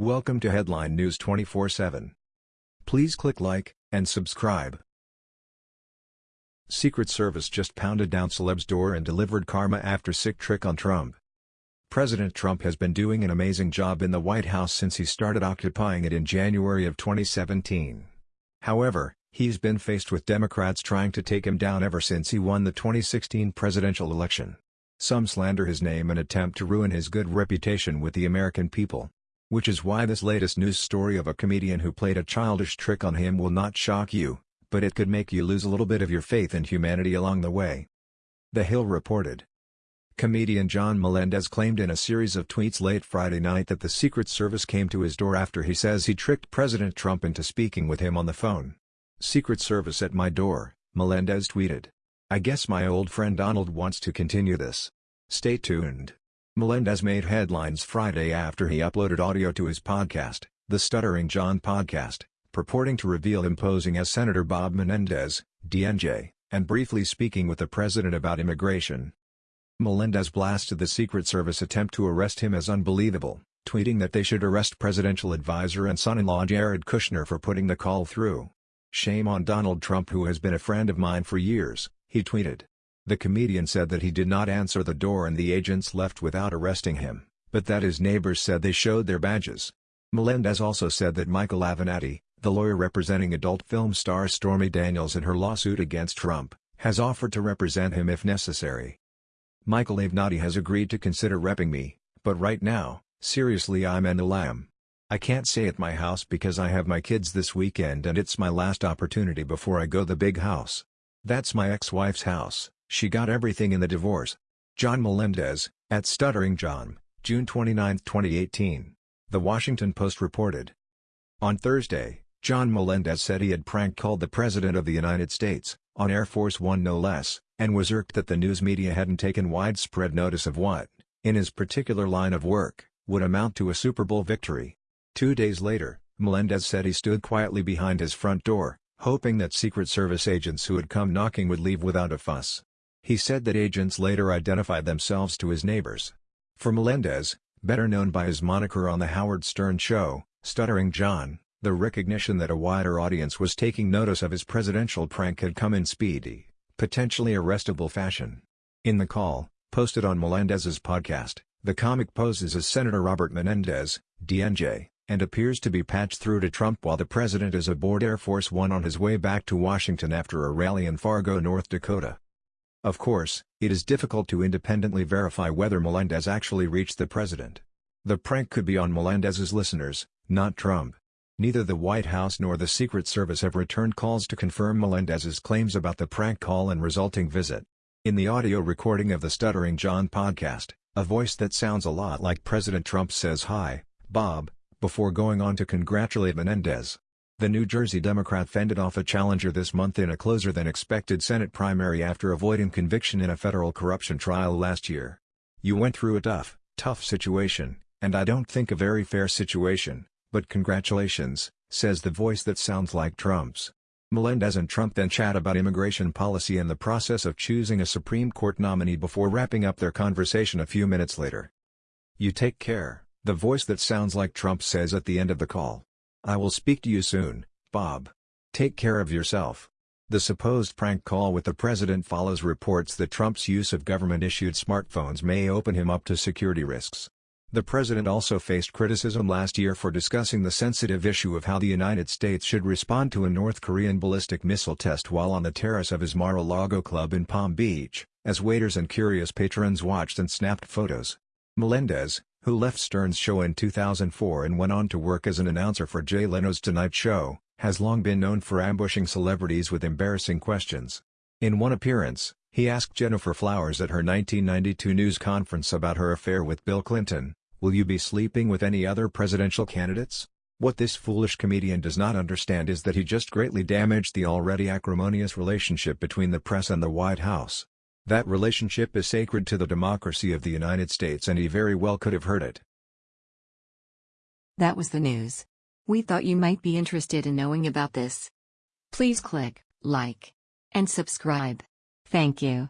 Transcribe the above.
Welcome to Headline News 24/7. Please click like and subscribe. Secret Service just pounded down celeb's door and delivered karma after sick trick on Trump. President Trump has been doing an amazing job in the White House since he started occupying it in January of 2017. However, he's been faced with Democrats trying to take him down ever since he won the 2016 presidential election. Some slander his name and attempt to ruin his good reputation with the American people. Which is why this latest news story of a comedian who played a childish trick on him will not shock you, but it could make you lose a little bit of your faith in humanity along the way. The Hill reported. Comedian John Melendez claimed in a series of tweets late Friday night that the Secret Service came to his door after he says he tricked President Trump into speaking with him on the phone. Secret Service at my door, Melendez tweeted. I guess my old friend Donald wants to continue this. Stay tuned. Melendez made headlines Friday after he uploaded audio to his podcast, The Stuttering John Podcast, purporting to reveal him posing as Senator Bob Menendez, DNJ, and briefly speaking with the president about immigration. Melendez blasted the Secret Service attempt to arrest him as unbelievable, tweeting that they should arrest presidential advisor and son-in-law Jared Kushner for putting the call through. Shame on Donald Trump who has been a friend of mine for years, he tweeted. The comedian said that he did not answer the door and the agents left without arresting him, but that his neighbors said they showed their badges. Melendez also said that Michael Avenatti, the lawyer representing adult film star Stormy Daniels in her lawsuit against Trump, has offered to represent him if necessary. Michael Avenatti has agreed to consider repping me, but right now, seriously I'm an lamb. I can't stay at my house because I have my kids this weekend and it's my last opportunity before I go the big house. That's my ex-wife's house, she got everything in the divorce. John Melendez, at Stuttering John, June 29, 2018. The Washington Post reported. On Thursday, John Melendez said he had prank called the President of the United States, on Air Force One no less, and was irked that the news media hadn't taken widespread notice of what, in his particular line of work, would amount to a Super Bowl victory. Two days later, Melendez said he stood quietly behind his front door, hoping that Secret Service agents who had come knocking would leave without a fuss. He said that agents later identified themselves to his neighbors. For Melendez, better known by his moniker on The Howard Stern Show, Stuttering John, the recognition that a wider audience was taking notice of his presidential prank had come in speedy, potentially arrestable fashion. In the call, posted on Melendez's podcast, the comic poses as Senator Robert Menendez, DNJ, and appears to be patched through to Trump while the president is aboard Air Force One on his way back to Washington after a rally in Fargo, North Dakota. Of course, it is difficult to independently verify whether Melendez actually reached the president. The prank could be on Melendez's listeners, not Trump. Neither the White House nor the Secret Service have returned calls to confirm Melendez's claims about the prank call and resulting visit. In the audio recording of the Stuttering John podcast, a voice that sounds a lot like President Trump says hi, Bob, before going on to congratulate Menendez. The New Jersey Democrat fended off a challenger this month in a closer-than-expected Senate primary after avoiding conviction in a federal corruption trial last year. You went through a tough, tough situation, and I don't think a very fair situation, but congratulations, says the voice that sounds like Trump's. Melendez and Trump then chat about immigration policy and the process of choosing a Supreme Court nominee before wrapping up their conversation a few minutes later. You take care, the voice that sounds like Trump says at the end of the call. I will speak to you soon, Bob. Take care of yourself. The supposed prank call with the president follows reports that Trump's use of government-issued smartphones may open him up to security risks. The president also faced criticism last year for discussing the sensitive issue of how the United States should respond to a North Korean ballistic missile test while on the terrace of his Mar-a-Lago club in Palm Beach, as waiters and curious patrons watched and snapped photos. Melendez, who left Stern's show in 2004 and went on to work as an announcer for Jay Leno's Tonight Show, has long been known for ambushing celebrities with embarrassing questions. In one appearance, he asked Gennifer Flowers at her 1992 news conference about her affair with Bill Clinton, Will you be sleeping with any other presidential candidates? What this foolish comedian does not understand is that he just greatly damaged the already acrimonious relationship between the press and the White House. That relationship is sacred to the democracy of the United States and he very well could have heard it. That was the news. We thought you might be interested in knowing about this. Please click like and subscribe. Thank you.